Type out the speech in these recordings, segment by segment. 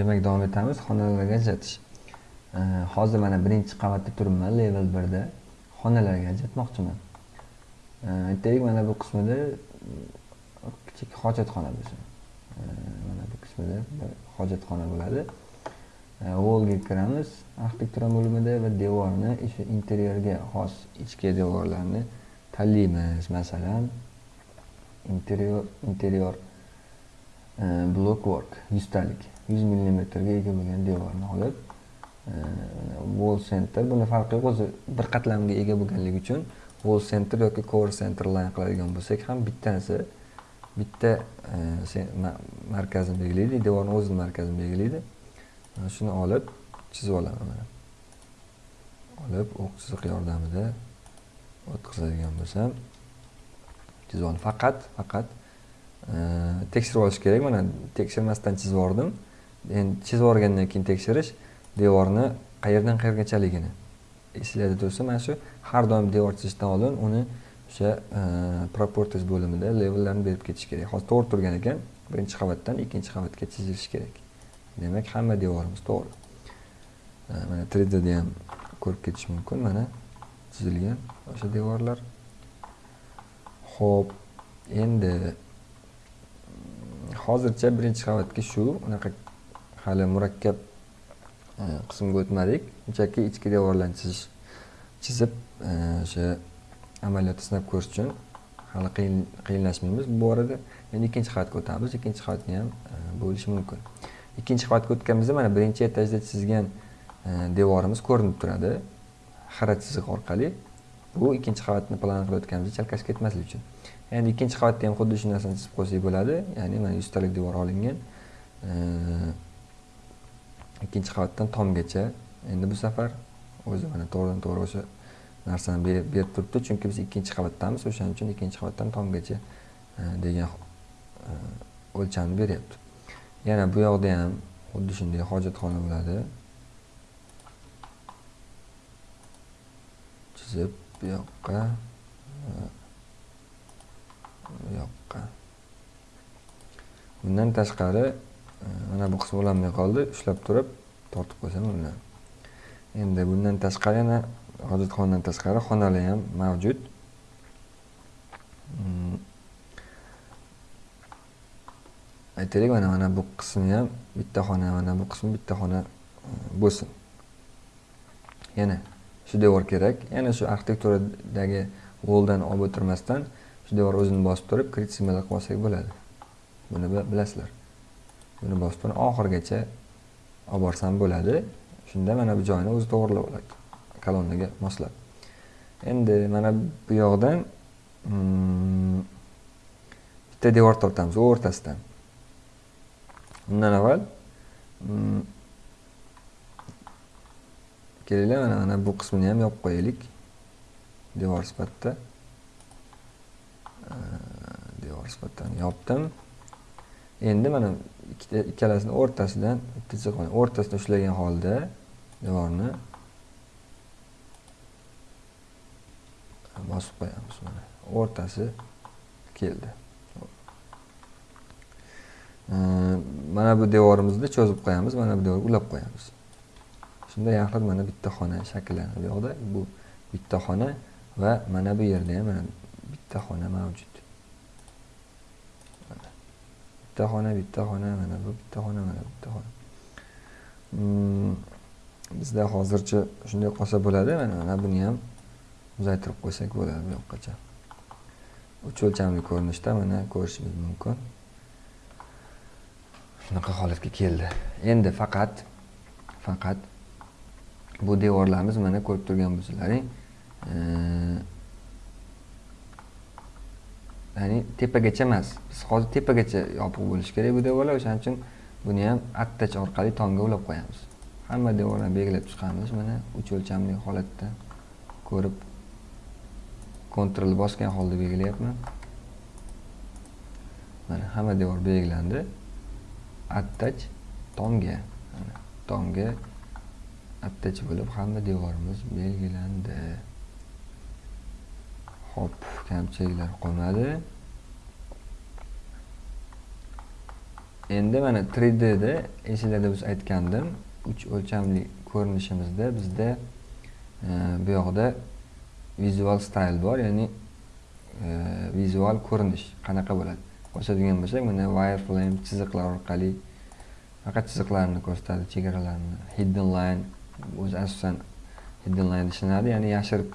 demak davom etamiz. Xonalarga ajratish. Hozir mana birinchi qavatda turibman level birda. Xonalarga ajratmoqchiman. Aytaylik mana bu qismida kichik hojatxona bo'lsin mana bu qismida hojatxona bo'ladi. Volga kiramiz. Arxitektura bo'limida va devorni o'sha interyerga xos ichki devorlarni tanlaymiz. Masalan interior interyor Э, blok work yuztalik yuz millimetrga ega bo'lgan devorni olib э, wall center buni farqi yo'q o'zi bir qatlamga ega bo'lganligi uchun wall center yoki core center line qiladigan bo'lsak ham bittasi bitta e, markazini belgilaydi devorni o'zini markazini belgilaydi. Shuni olib chizib olaman mana. Olib o'q chiziq yordamida o'tkazadigan bo'lsam chizib faqat faqat tekshirib olish kerak mana tekshirmasdan chizib yubordim endi chizib yuborgandan keyin tekshirish devorni qayerdan qayergachaligini esinglarda tursa mana shu har doim devor chizishdan oldin uni o'sha proportis bo'limida levellarni berib ketish kerak hozir to'g'ri turgan ekan birinchi qavatdan ikkinchi qavatga chizilishi kerak demak hamma devorimiz to'g'ri mana 3 dda ham ko'rib ketish mumkin mana chizilgan o'sha devorlar ho'p endi hozircha birinchi qavatga shu unaqa hali murakkab e, qismga o'tmadik. Shunchaki ichki devorlarni chizish chizib e, o'sha amaliyotni sinab ko'rish uchun hali qiyinlashmaymiz. Bu borada endi ikkinchi qavatga o'tamiz. Ikkinchi qavatga ham e, bo'lishi mumkin. Ikkinchi qavatga o'tganimizda mana birinchi etajda chizgan devorimiz ko'rinib turadi. Xira chiziq orqali. Bu ikkinchi qavatni plan qilayotganimizda chalkashib ketmaslik uchun. Endi ikkinchi qavatda ham xuddi shu narsani chizib qo'ysak bo'ladi. Ya'ni mana yuztalik devor olingan. Ikkinchi qavatdan tomgacha. Endi bu safar o'zi mana to'g'ridan to'g'ri o'sha narsani berib turibdi. Chunki biz ikkinchi qavatdamiz. O'shaning uchun ikkinchi qavatdan tomgacha e, degan e, o'lchamni beryapti. Yana bu yoqda ham xuddi shunday hojatxona bo'ladi. Chizib bu yoqqa e, yoqqa bundan tashqari e, mana bu qismi ulanmay qoldi. Ushlab turib tortib qo'ysam ulanadi endi bundan tashqari yana hojatxonadan tashqari xonalar ham mavjud. Mm. Aytaylik mana mana bu qismi ham bitta xona mana bu qismi bitta xona e, bo'lsin. Yana shu devor kerak. Yana shu arxitekturadagi voldan olib o'tirmasdan shu devor o'zini bosib turib kritsimada qilib olsak bo'ladi. Buni bilasizlar. Buni bosib turib oxirigacha olib borsam bo'ladi. Shunda mana bu joyini o'zi to'g'irlab oladi. Kolonnaga moslab. Endi mana bu yoqdan hmm, bitta devor tortamiz o'rtasidan. Undan avval hmm, kelinglar mana mana bu qismini ham yopib qo'yaylik. Devor sifatida. Nisbatan yopdim. Endi mana ikkita ikkalasini o'rtasidan bitta chiziq o'rtasida ushlagan holda devorni bosib qo'yamiz mana. O'rtasi keldi. Mana bu devorimizni cho'zib qo'yamiz mana bu devorga ulab qo'yamiz. Shunda yaxlit mana bitta xona shakllanadi bu yoqda. Bu bitta xona va mana bu yerda ham mana bitta xona mavjud. Bitta xona bitta xona mana bu bitta xona mana bu bitta xona hmm, bizda hozircha shunday qolsa bo'ladi mana mana buni ham uzaytirib qo'ysak bo'ladi bu yoqqacha. Uch o'lchamli ko'rinishda mana ko'rishingiz mumkin. Shunaqa holatga keldi. Endi faqat faqat bu devorlarimiz mana ko'rib turgan bo'lsalaring ya'ni tepagacha emas. Biz hozir tepagacha yopiq bo'lishi kerak bu devorlar. O'shaning uchun buni ham attach orqali tomga ulab qo'yamiz. Hamma devorlarni belgilab chiqamiz. Mana uch o'lchamli holatda ko'rib kontrol bosgan holda belgilayapman. Mana hamma devor belgilandi. Attach tomga tomga attach bo'lib hamma devorimiz belgilandi. Hop, kamchiliklar qolmadi. endi mana 3Dda esinglarda biz aytgandim. Uch o'lchamli ko'rinishimizda bizda e, bu yoqda vizual style bor ya'ni e, vizual ko'rinish. Qanaqa bo'ladi? Ko'rsatadigan bo'lsak mana wireframe chiziqlar orqali faqat chiziqlarni ko'rsatadi chegaralarni. Hidden line o'zi asosan hidden line ishlanadi ya'ni yashirib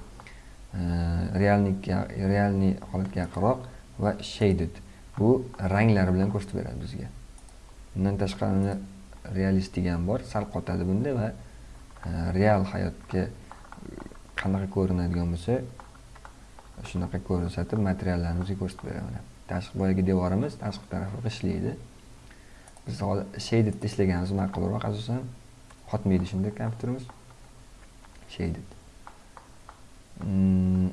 reallikka realni realniy holatga yaqinroq va shaded bu ranglar bilan ko'rsatib beradi bizga undan tashqari realistik ham bor sal qotadi bunda va real hayotga qanaqa ko'rinadigan bo'lsa shunaqa ko'rsatib materiallarni bizga ko'rsatib beradi tashqi boyagi devorimiz tashqi tarafi ishlaydi biz shadedda ishlaganimiz ma'qulroq asosan qotmaydi shunda kompyuterimiz shaded. Mm.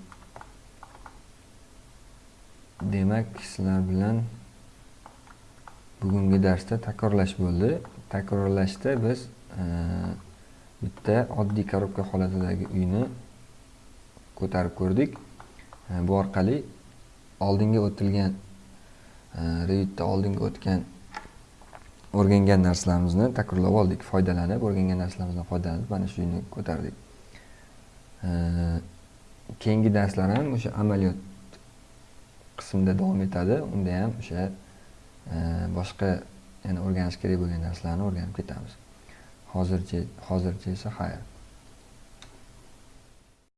demak sizlar bilan bugungi darsda takrorlash bo'ldi. Takrorlashda biz e, bitta oddiy korobka holatidagi uyni ko'tarib ko'rdik. E, bu orqali oldinga o'tilgan e, revitda oldinga o'tgan o'rgangan narsalarimizni takrorlab oldik foydalanib o'rgangan narsalarimizdan foydalanib mana shu uyni ko'tardik. E, keyingi darslar ham o'sha amaliyot qismida davom etadi. Unda ham o'sha e, boshqa yana o'rganish kerak bo'lgan narsalarni o'rganib ketamiz. Hozircha hozircha esa xayr.